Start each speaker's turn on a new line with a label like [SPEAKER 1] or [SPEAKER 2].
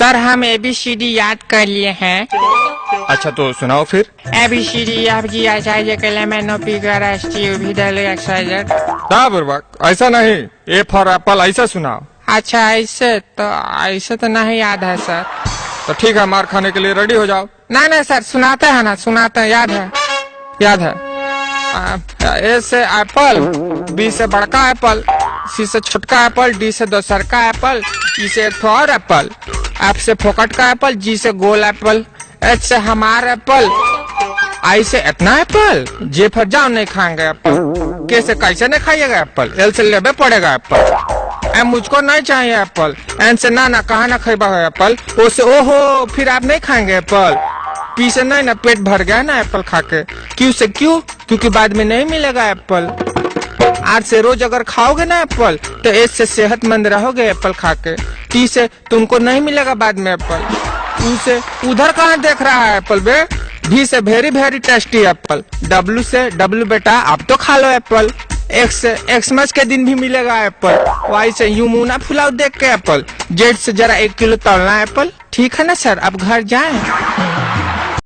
[SPEAKER 1] Sir हम ए B C D याद कर लिए हैं।
[SPEAKER 2] अच्छा तो सुनाओ फिर।
[SPEAKER 1] A B C D F G H I J K L M N O P
[SPEAKER 2] ना बुर्बक ऐसा नहीं। ए फॉर एप्पल ऐसा सुनाओ।
[SPEAKER 1] अच्छा ऐसे तो ऐसे तो नहीं याद है सर।
[SPEAKER 2] तो ठीक है मार खाने के लिए रेडी हो जाओ।
[SPEAKER 1] ना ना सर सुनाते हैं ना सुनाते हैं याद है। याद है। ए से एप्पल बी से बड़का एप्पल सी से छोटका एप्पल डी से दोसर का एप्पल ई से एक और एप्पल एफ़ से फोकट का एप्पल, जी से गोल एप्पल, एच से हमार एप्पल, आई से इतना एप्पल, जे फिर जाओ नहीं खाएँगे एप्पल, के से कैसे नहीं खाइएगा एप्पल, एल से लेबे पड़ेगा एप्पल, एम मुझको नहीं चाहिए एप्पल, एन से ना ना कहा ना खेबा है एप्पल, ओ से ओहो, फिर आप नहीं खाएँगे एप्पल, पी से नहीं ना पेट भर गया ना एप्पल खा के क्यू से क्यों, क्योंकि बाद में नहीं मिलेगा एप्पल। आर से रोज अगर खाओगे ना एप्पल तो एस से सेहतमंद रहोगे एप्पल खा के टी से तुमको नहीं मिलेगा बाद में एप्पल। यू से उधर कहाँ देख रहा है एप्पल बे? भी से very very tasty apple. W से डब्लू बेटा, आप तो खा लो एप्पल। एक्स से एक्समस के दिन भी मिलेगा एप्पल। वाई से यू मुना फुलाओ देख के एप्पल। जेड से जरा एक किलो तलना एप्पल। ठीक है ना सर? अब घर जाएँ।